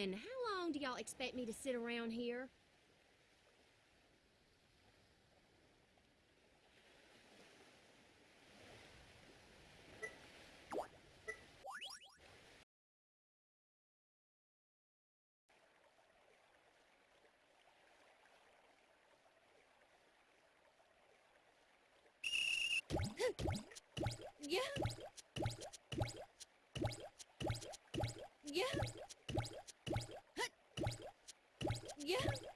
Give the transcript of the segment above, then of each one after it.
on. How long do y'all expect me to sit around here? Yeah. Yeah.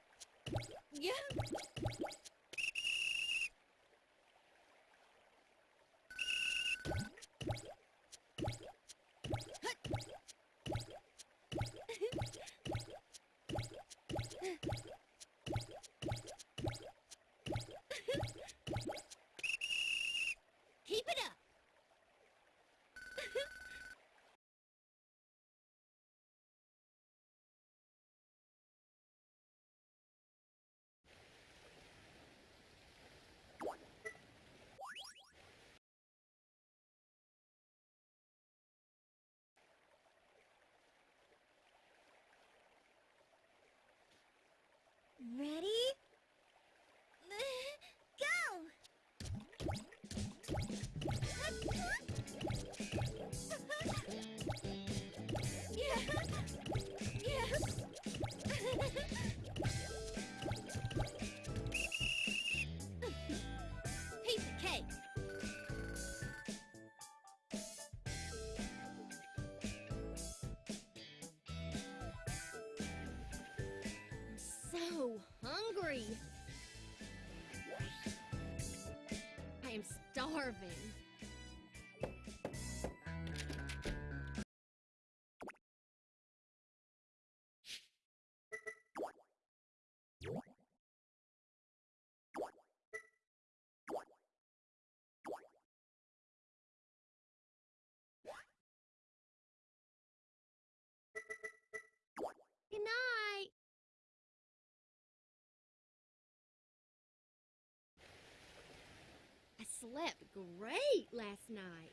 Slept great last night.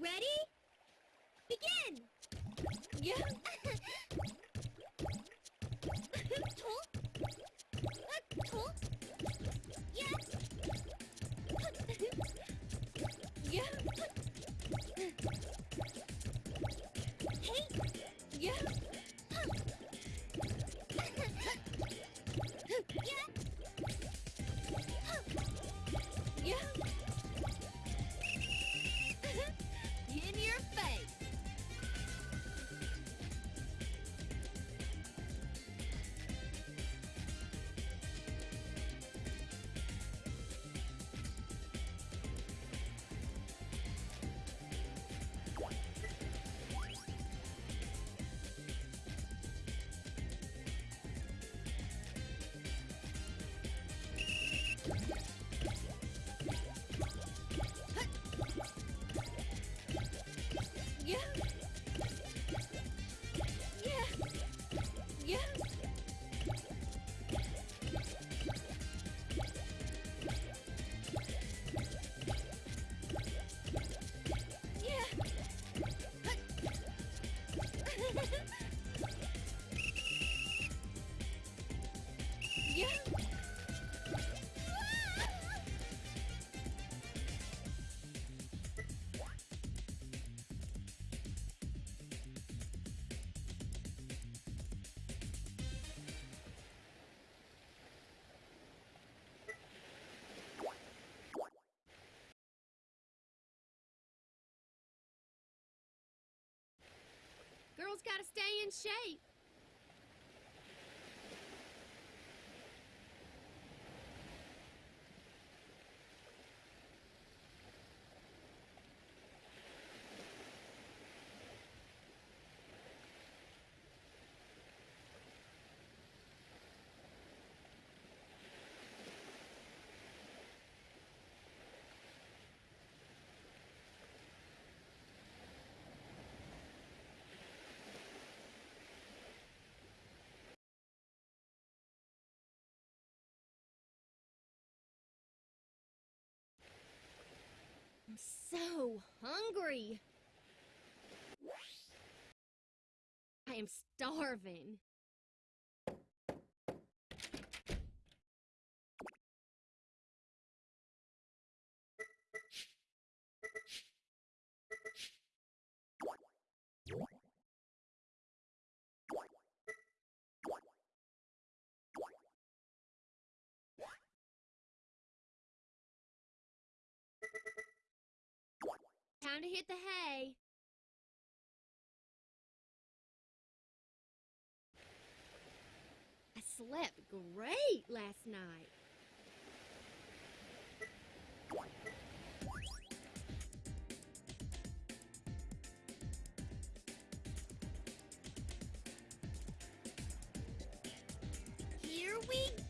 Ready? Begin! Yeah. Yeah. In your face. Gotta stay in shape. I'm so hungry. I am starving. Time to hit the hay. I slept great last night. Here we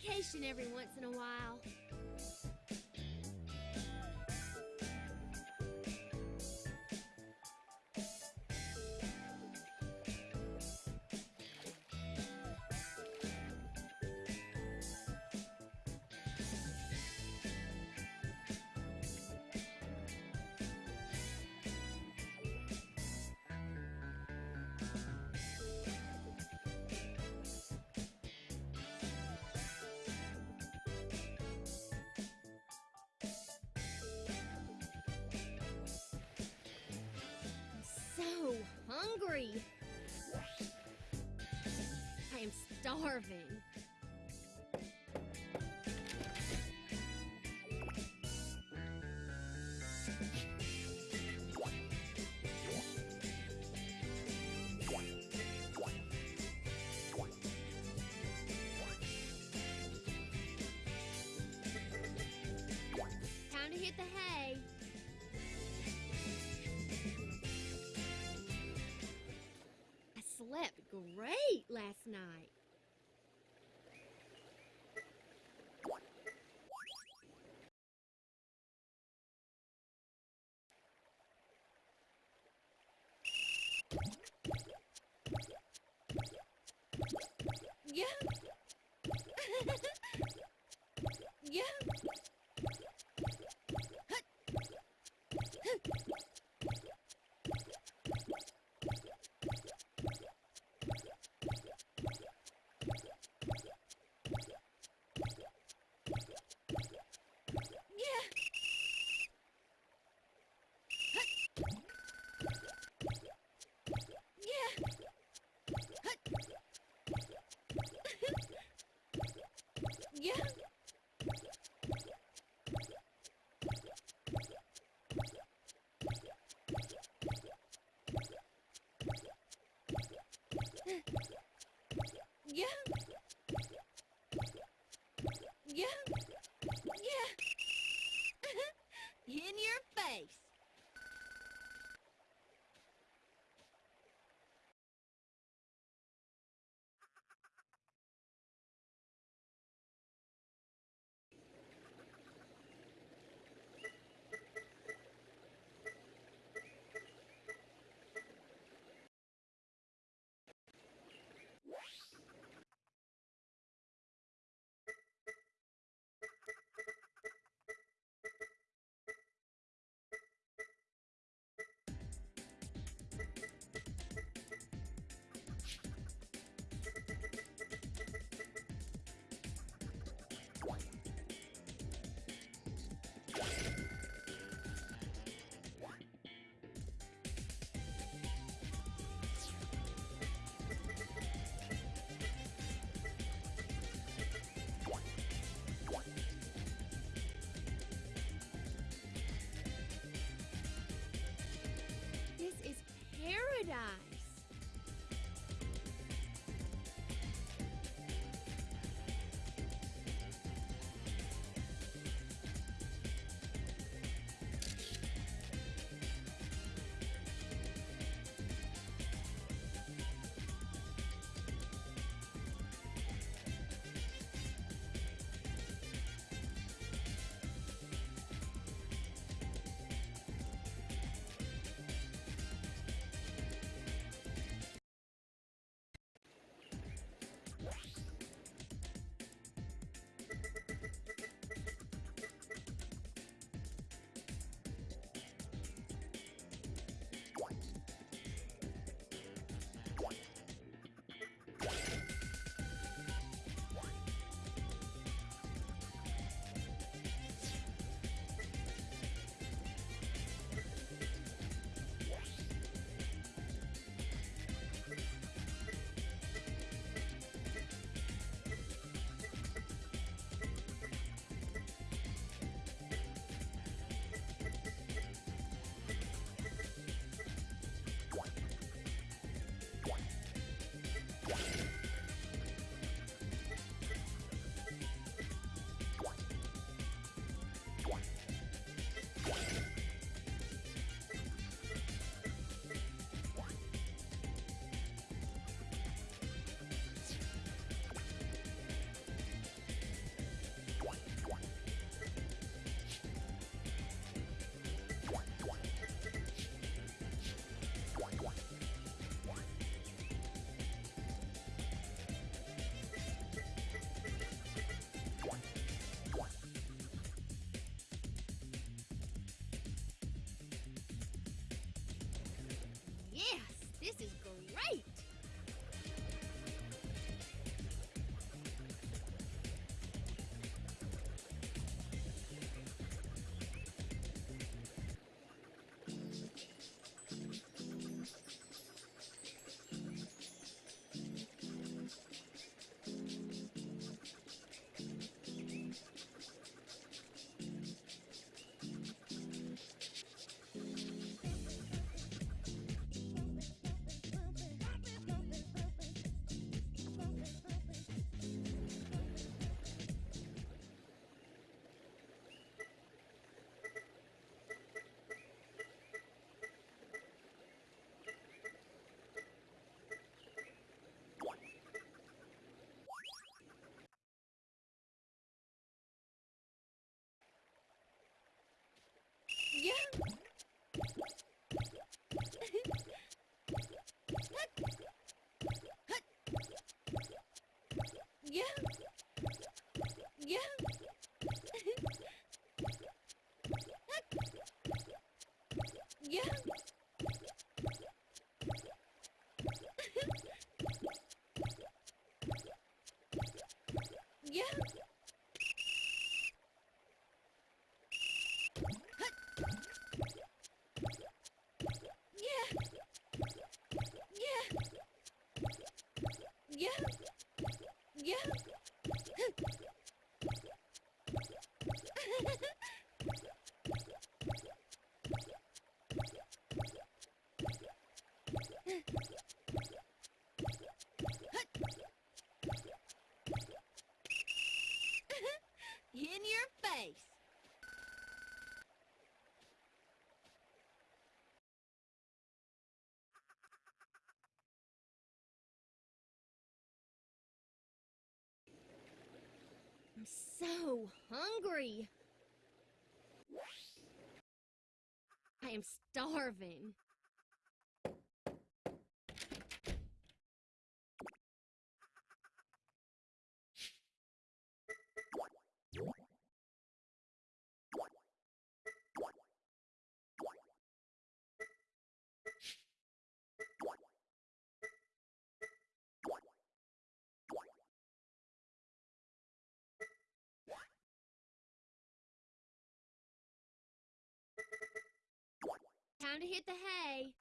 vacation every once in a while. I am starving. Yeah. yeah. Yeah. This is Yeah. So hungry. I am starving. Time to hit the hay.